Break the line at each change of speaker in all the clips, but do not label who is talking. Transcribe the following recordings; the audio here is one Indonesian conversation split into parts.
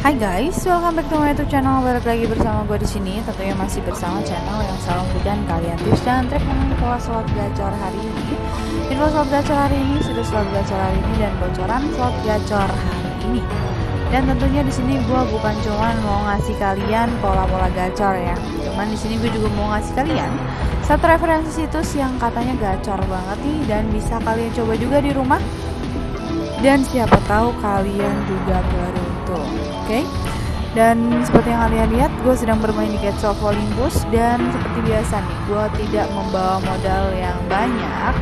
Hai guys, welcome back to my YouTube channel. Balik lagi bersama gue di sini. Tentunya masih bersama channel yang selalu memberikan kalian tips dan trik pola slot gacor hari ini. Info slot gacor hari ini, sudah slot gacor hari ini dan bocoran slot gacor hari ini. Dan tentunya di sini gue bukan cuma mau ngasih kalian pola-pola gacor ya. Cuman di sini gue juga mau ngasih kalian satu referensi situs yang katanya gacor banget nih dan bisa kalian coba juga di rumah dan siapa tahu kalian juga beruntung oke? Okay? dan seperti yang kalian lihat gue sedang bermain di Gates of Olympus dan seperti biasa nih gue tidak membawa modal yang banyak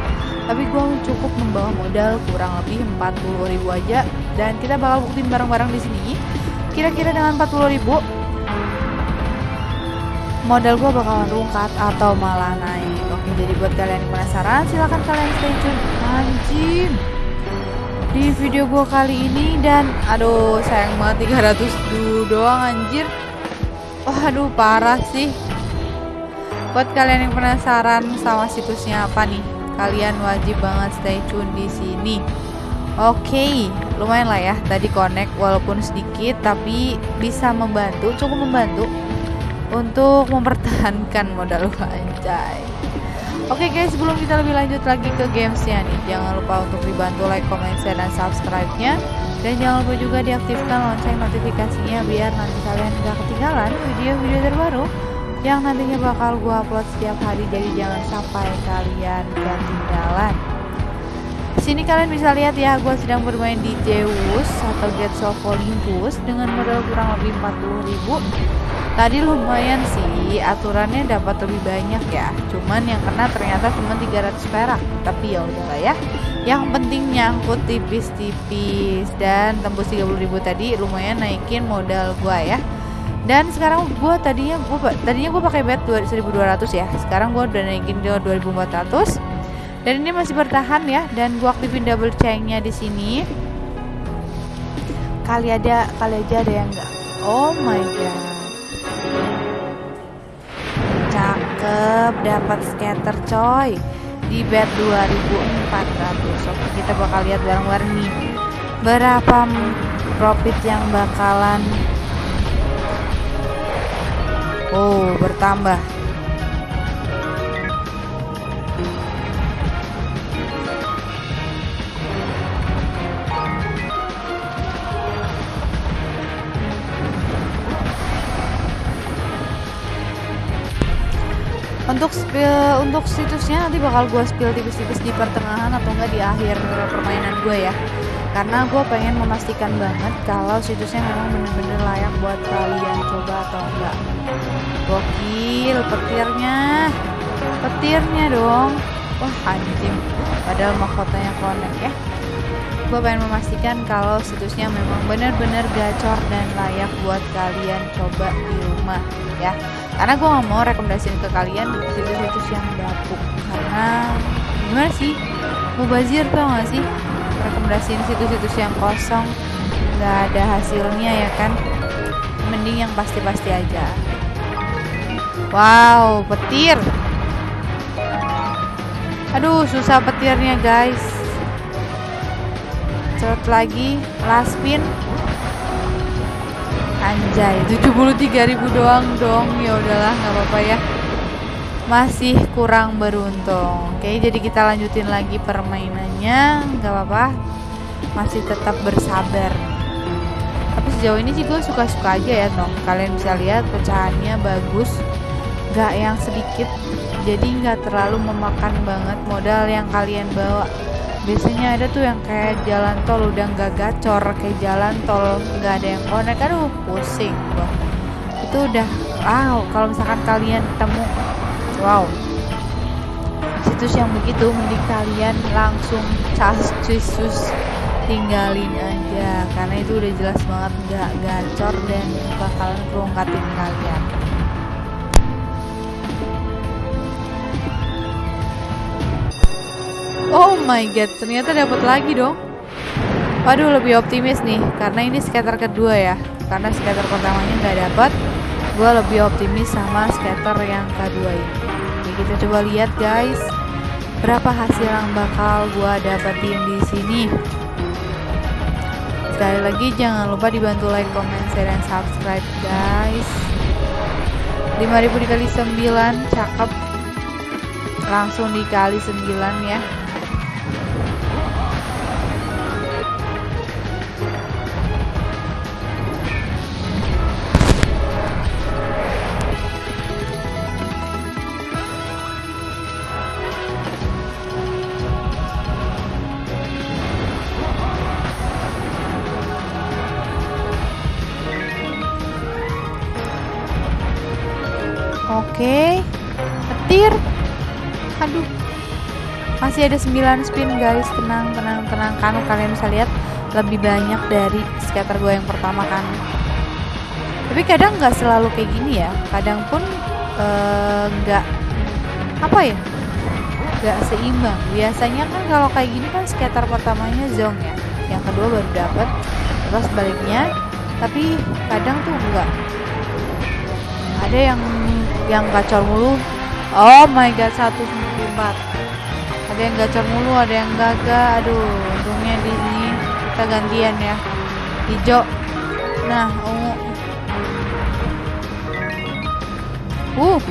tapi gue cukup membawa modal kurang lebih 40.000 aja dan kita bakal buktiin bareng-bareng di sini. Kira-kira dengan 40.000 modal gue bakalan rungkat atau malah naik. Oke jadi buat kalian yang penasaran silahkan kalian stay tune. Anjing di video gue kali ini dan aduh sayang banget 300 dulu doang anjir. Waduh parah sih. Buat kalian yang penasaran sama situsnya apa nih kalian wajib banget stay tune di sini. Oke okay, lumayan lah ya tadi connect walaupun sedikit tapi bisa membantu cukup membantu untuk mempertahankan modal gue anjay Oke okay guys, sebelum kita lebih lanjut lagi ke gamesnya nih, jangan lupa untuk dibantu like, comment, share, dan subscribe-nya. Dan jangan lupa juga diaktifkan lonceng notifikasinya biar nanti kalian gak ketinggalan video-video terbaru yang nantinya bakal gue upload setiap hari. Jadi jangan sampai kalian ketinggalan. Di sini kalian bisa lihat ya, gue sedang bermain di Zeus atau of Olympus dengan modal kurang lebih 40 ribu tadi lumayan sih aturannya dapat lebih banyak ya. Cuman yang kena ternyata cuma 300 perak. Tapi ya udahlah ya. Yang penting nyangkut tipis-tipis. Dan tembus 30.000 tadi lumayan naikin modal gua ya. Dan sekarang gua tadinya gua tadinya gua pakai bet 1200 ya. Sekarang gua udah naikin ke 2400 dan ini masih bertahan ya. Dan gua aktifin double chainnya di sini. Kali ada kali aja ada yang enggak oh my god cakep dapat scatter coy. Di bet 2400 oke kita bakal lihat bareng-bareng nih. Berapa profit yang bakalan oh bertambah untuk spill untuk situsnya nanti bakal gue spill tipis-tipis di pertengahan atau enggak di akhir permainan gue ya. Karena gue pengen memastikan banget kalau situsnya memang bener-bener layak buat kalian coba atau enggak. Gokil petirnya. Petirnya dong. Wah anjing. Padahal mahkotanya connect ya. Gue pengen memastikan kalau situsnya memang benar-benar gacor dan layak buat kalian coba di rumah ya karena gue nggak mau rekomendasiin ke kalian situs-situs yang bapuk karena gimana sih? Mubazir tau gak sih? Rekomendasiin situs-situs yang kosong nggak ada hasilnya ya kan? Mending yang pasti-pasti aja. Wow petir. Aduh susah petirnya guys. Cepet lagi last spin Anjay, 73.000 doang dong. Ya udahlah, nggak apa-apa ya. Masih kurang beruntung. Oke, jadi kita lanjutin lagi permainannya. nggak apa-apa. Masih tetap bersabar. Tapi sejauh ini sih gue suka-suka aja ya, dong. Kalian bisa lihat pecahannya bagus. Gak yang sedikit. Jadi nggak terlalu memakan banget modal yang kalian bawa biasanya ada tuh yang kayak jalan tol udah nggak gacor kayak jalan tol nggak ada yang connect. Aduh pusing gua. Itu udah wow kalau misalkan kalian ketemu wow. Situs yang begitu mending kalian langsung cas sus tinggalin aja. Karena itu udah jelas banget nggak gacor dan bakalan kerungkatin kalian Oh my god, ternyata dapat lagi dong. Waduh, lebih optimis nih karena ini skater kedua ya. Karena skater pertamanya nggak dapat, gue lebih optimis sama skater yang kedua ini. Oke, kita coba lihat guys, berapa hasil yang bakal gue dapetin di sini. sekali lagi jangan lupa dibantu like, comment, share, dan subscribe guys 5000 dikali 9 cakep langsung dikali 9 ya Petir. Aduh. Masih ada 9 spin guys. Tenang, tenang, tenang. Kan kalian bisa lihat lebih banyak dari scatter gue yang pertama kan. Tapi kadang nggak selalu kayak gini ya. Kadang pun nggak uh, apa ya? Nggak seimbang. Biasanya kan kalau kayak gini kan scatter pertamanya zong ya. Yang kedua baru dapat. Terus sebaliknya. Tapi kadang tuh enggak. Ada yang yang gacor mulu oh my god 194 ada yang gacor mulu ada yang gagal aduh untungnya di sini kita gantian ya. Hijau nah ungu. Uh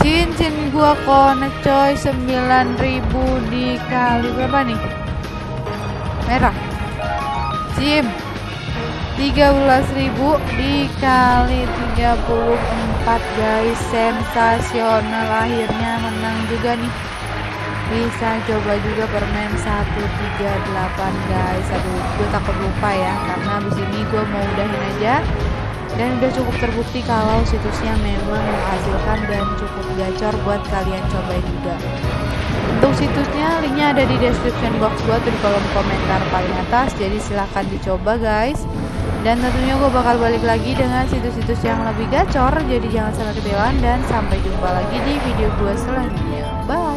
cincin gua connect coy. 9000 dikali berapa nih? Merah. Sim 13.000 dikali 34 guys. Sensasional. Akhirnya menang juga nih. Bisa coba juga permen 138 guys. Aduh gue takut lupa ya karena abis ini gue mau udahin aja. Dan udah cukup terbukti kalau situsnya memang menghasilkan dan cukup gacor buat kalian coba juga. Untuk situsnya linknya ada di description box gue di kolom komentar paling atas. Jadi silahkan dicoba guys dan tentunya gue bakal balik lagi dengan situs-situs yang lebih gacor jadi jangan sampai ketinggalan dan sampai jumpa lagi di video gue selanjutnya. Bye